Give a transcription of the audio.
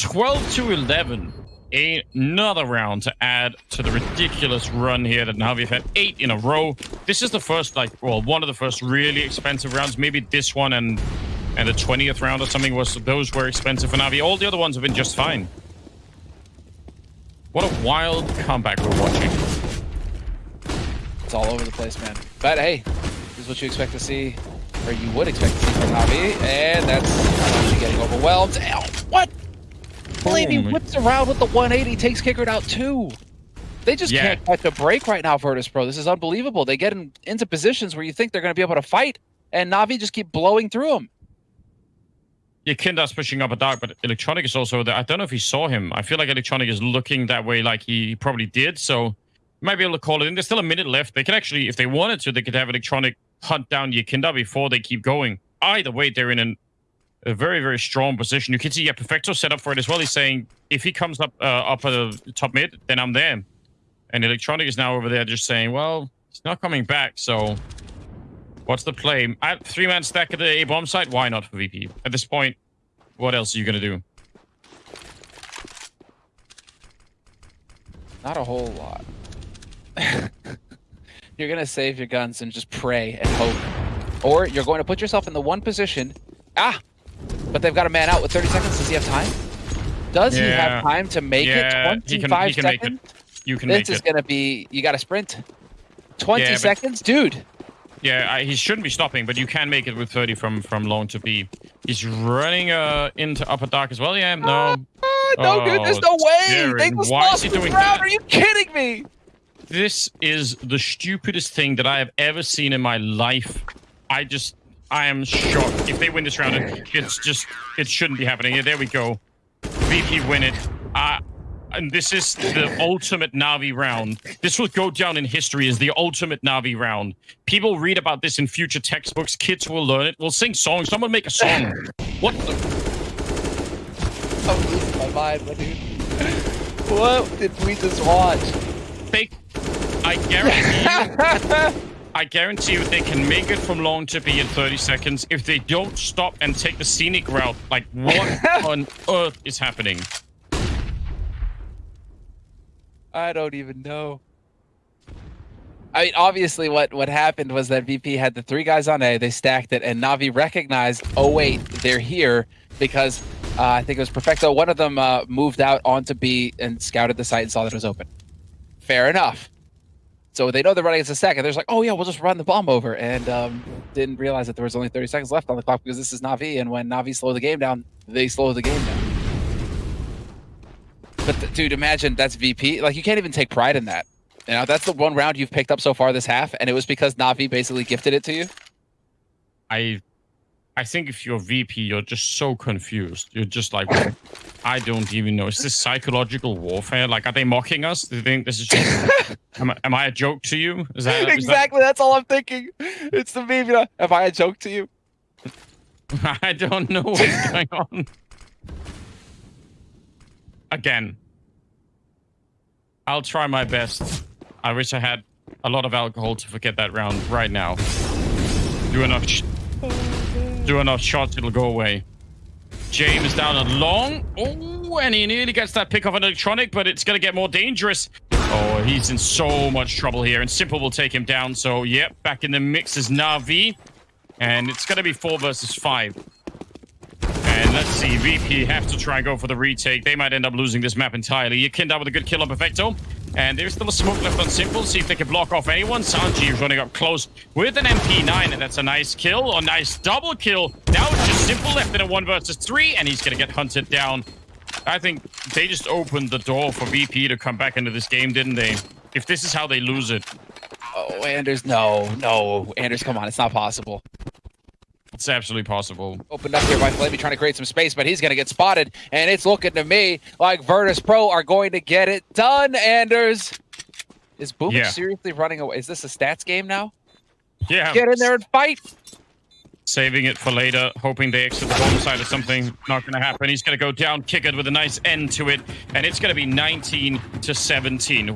12 to 11. Another round to add to the ridiculous run here that Na'Vi have had eight in a row. This is the first, like, well, one of the first really expensive rounds. Maybe this one and and the 20th round or something was those were expensive for Na'Vi. All the other ones have been just fine. What a wild comeback we're watching. It's all over the place, man. But hey, this is what you expect to see, or you would expect to see from Na'Vi, and that's actually getting overwhelmed. Ow, what? Oh whips around with the 180, takes qikert out too. They just Yeah. can't catch a break right now, Virtus Pro. This is unbelievable. They get in, into positions where you think they're going to be able to fight, and Navi just keep blowing through them. Yeah, Kinda's pushing up a dark, but Electronic is also there. I don't know if he saw him. I feel like Electronic is looking that way like he probably did, so might be able to call it in. There's still a minute left. They can actually, if they wanted to, they could have Electronic hunt down YEKINDAR before they keep going. Either way, they're in an, a very, very strong position. You can see yeah, Perfecto set up for it as well. He's saying, if he comes up uh, up at the top mid, then I'm there. And Electronic is now over there just saying, well, he's not coming back, so what's the play? Three-man stack at the A-bomb site? Why not for VP? At this point, what else are you going to do? Not a whole lot. you're going to save your guns and just pray and hope. Or you're going to put yourself in the one position. Ah! But they've got a man out with 30 seconds. Does he have time? Does he have time to make Yeah, it? he can- 25 he can make it. seconds? You can This is going to be... You got to sprint. 20 Yeah, seconds? Dude! Yeah, I, he shouldn't be stopping, but you can make it with 30 from from long to B. He's running uh into upper dark as well. Yeah, no. Ah, no, dude, there's no Oh, way! They Darren, just why is lost he this doing round. that? Are you kidding me? This is the stupidest thing that I have ever seen in my life. I just, I am shocked. If they win this round, it's just, it shouldn't be happening. Yeah, there we go. VP win it. Uh, and this is the ultimate Navi round. This will go down in history as the ultimate Navi round. People read about this in future textbooks. Kids will learn it. We'll sing songs. Someone make a song. What the? I'm losing my mind, my dude. What did we just watch? Fake. I guarantee you, I guarantee you they can make it from long to B in 30 seconds if they don't stop and take the scenic route. Like, what on earth is happening? I don't even know. I mean, obviously, what what happened was that VP had the three guys on A. They stacked it, and Navi recognized, oh wait, they're here because uh, I think it was Perfecto. One of them uh, moved out onto B and scouted the site and saw that it was open. Fair enough. So they know they're running as a second. They're just like, oh yeah, we'll just run the bomb over, and um, didn't realize that there was only 30 seconds left on the clock because this is Navi, and when Navi slow the game down, they slow the game down. But dude, imagine that's VP. Like you can't even take pride in that. You know, that's the one round you've picked up so far this half, and it was because Navi basically gifted it to you. I, I think if you're VP, you're just so confused. You're just like, I don't even know. Is this psychological warfare? Like, are they mocking us? Do they think this is just? am, I, am I a joke to you? Is that is that- exactly. That's all I'm thinking. It's the meme. You know, have I a joke to you? I don't know what's going on. Again, I'll try my best. I wish I had a lot of alcohol to forget that round right now. Do enough, sh- do enough shots, it'll go away. James down a long. Oh, and he nearly gets that pick off an electronic, but it's gonna get more dangerous. Oh, he's in so much trouble here, and Simple will take him down. So, yep, back in the mix is Navi. And it's going to be four versus five. And let's see, VP have to try and go for the retake. They might end up losing this map entirely. YEKINDAR with a good kill on Perfecto. And there's still a smoke left on Simple. See if they can block off anyone. Sanji is running up close with an MP9, and that's a nice kill. A nice double kill. Now it's just Simple left in a one versus three, and he's going to get hunted down. I think they just opened the door for VP to come back into this game, didn't they? If this is how they lose it, Oh, Anders, no, no, Anders, come on, it's not possible. It's absolutely possible. Opened up here by flamie trying to create some space, but he's going to get spotted. And it's looking to me like Virtus Pro are going to get it done, Anders. Is Boombl4 Yeah. seriously running away? Is this a stats game now? Yeah. Get in there and fight. saving it for later, hoping they exit the bomb side or something. Not going to happen. He's going to go down, kick it with a nice end to it, and it's going to be 19 to 17.